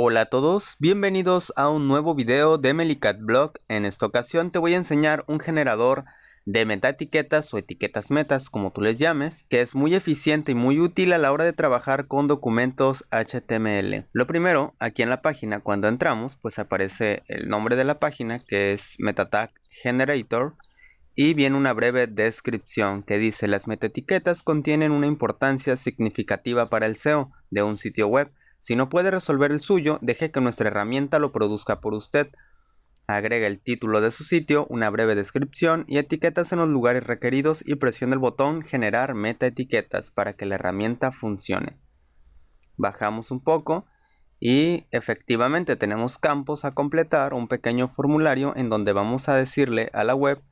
Hola a todos, bienvenidos a un nuevo video de Melicat Blog. En esta ocasión te voy a enseñar un generador de metaetiquetas o etiquetas metas, como tú les llames, que es muy eficiente y muy útil a la hora de trabajar con documentos HTML. Lo primero, aquí en la página, cuando entramos, pues aparece el nombre de la página, que es MetaTag Generator, y viene una breve descripción que dice las metaetiquetas contienen una importancia significativa para el SEO de un sitio web si no puede resolver el suyo, deje que nuestra herramienta lo produzca por usted. Agrega el título de su sitio, una breve descripción y etiquetas en los lugares requeridos y presione el botón Generar metaetiquetas para que la herramienta funcione. Bajamos un poco y efectivamente tenemos campos a completar, un pequeño formulario en donde vamos a decirle a la web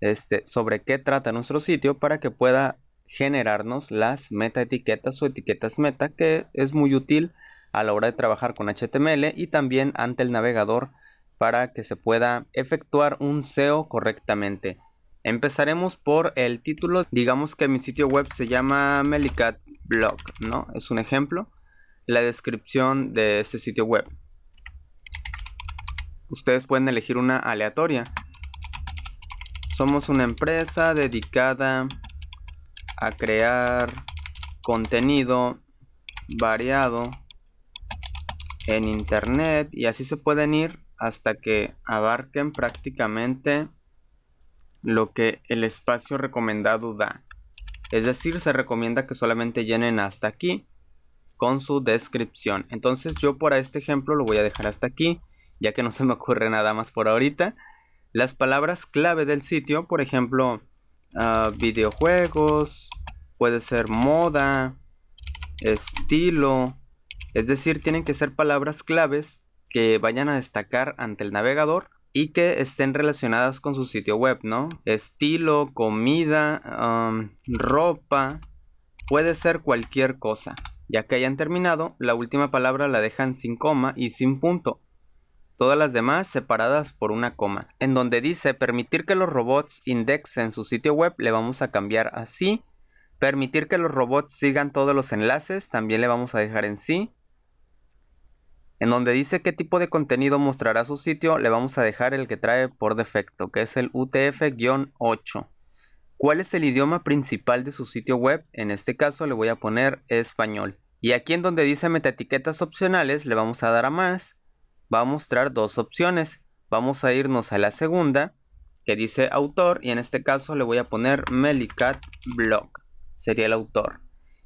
este, sobre qué trata nuestro sitio para que pueda generarnos las metaetiquetas o etiquetas meta que es muy útil a la hora de trabajar con HTML y también ante el navegador para que se pueda efectuar un SEO correctamente. Empezaremos por el título, digamos que mi sitio web se llama Melicat Blog, ¿no? Es un ejemplo. La descripción de este sitio web. Ustedes pueden elegir una aleatoria. Somos una empresa dedicada a crear contenido variado en internet y así se pueden ir hasta que abarquen prácticamente lo que el espacio recomendado da. Es decir, se recomienda que solamente llenen hasta aquí con su descripción. Entonces yo por este ejemplo lo voy a dejar hasta aquí, ya que no se me ocurre nada más por ahorita. Las palabras clave del sitio, por ejemplo, ah, videojuegos, puede ser moda, estilo, es decir, tienen que ser palabras claves que vayan a destacar ante el navegador y que estén relacionadas con su sitio web, ¿no? Estilo, comida, ropa, puede ser cualquier cosa. Ya que hayan terminado, la última palabra la dejan sin coma y sin punto. Todas las demás separadas por una coma. En donde dice permitir que los robots indexen su sitio web, le vamos a cambiar así. Permitir que los robots sigan todos los enlaces, también le vamos a dejar en sí en donde dice qué tipo de contenido mostrará su sitio, le vamos a dejar el que trae por defecto, que es el UTF-8. ¿Cuál es el idioma principal de su sitio web? En este caso le voy a poner español. Y aquí en donde dice metaetiquetas opcionales, le vamos a dar a más. Va a mostrar dos opciones. Vamos a irnos a la segunda, que dice autor, y en este caso le voy a poner Melicat Blog. Sería el autor.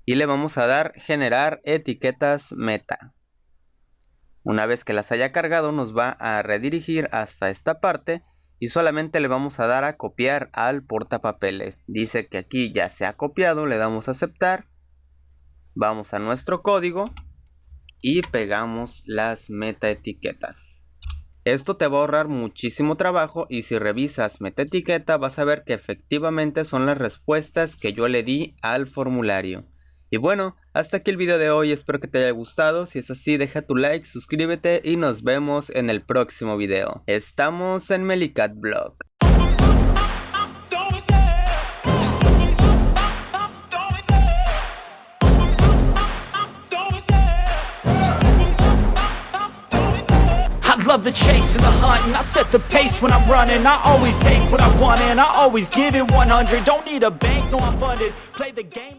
Y le vamos a dar generar etiquetas meta. Una vez que las haya cargado nos va a redirigir hasta esta parte y solamente le vamos a dar a copiar al portapapeles. Dice que aquí ya se ha copiado, le damos a aceptar. Vamos a nuestro código y pegamos las metaetiquetas. Esto te va a ahorrar muchísimo trabajo y si revisas metaetiqueta vas a ver que efectivamente son las respuestas que yo le di al formulario. Y bueno, hasta aquí el video de hoy, espero que te haya gustado, si es así deja tu like, suscríbete y nos vemos en el próximo video. Estamos en Melicat Blog. love the chase and the hunt And I set the pace when I'm running I always take what I want and I always give it 100 Don't need a bank, no I'm funded Play the game like